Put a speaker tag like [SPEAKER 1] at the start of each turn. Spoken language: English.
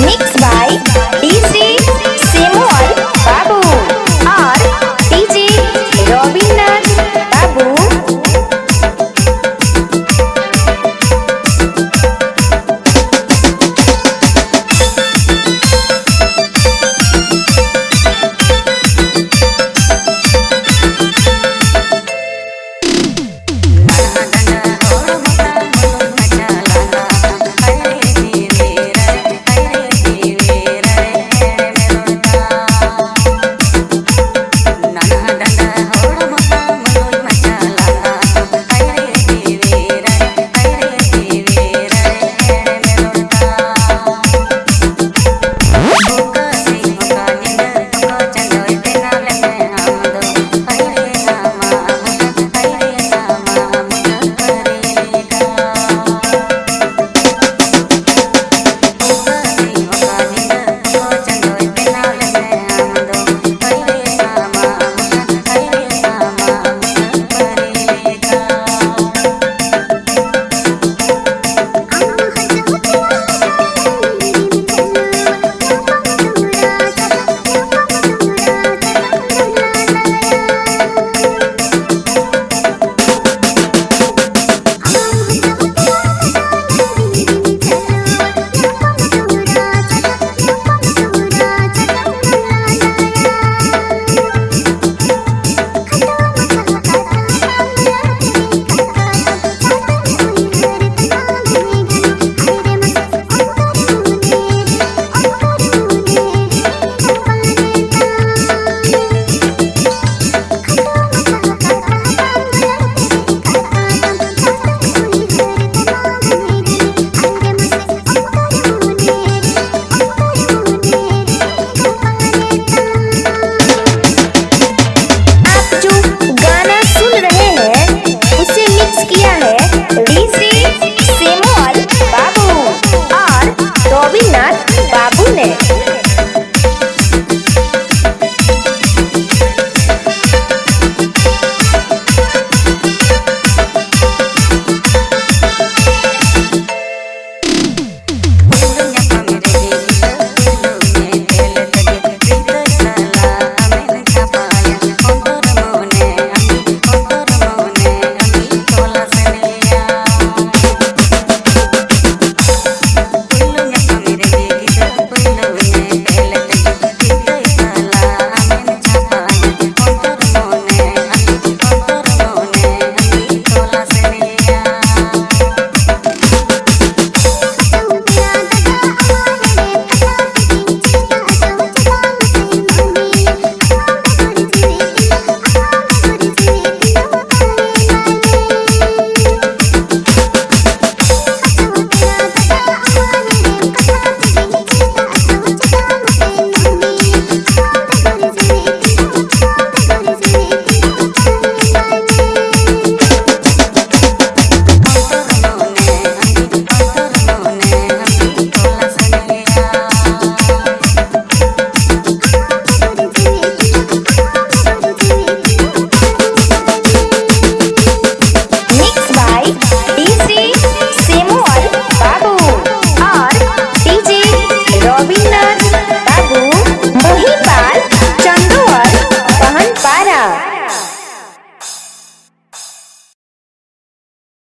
[SPEAKER 1] Mixed by DJ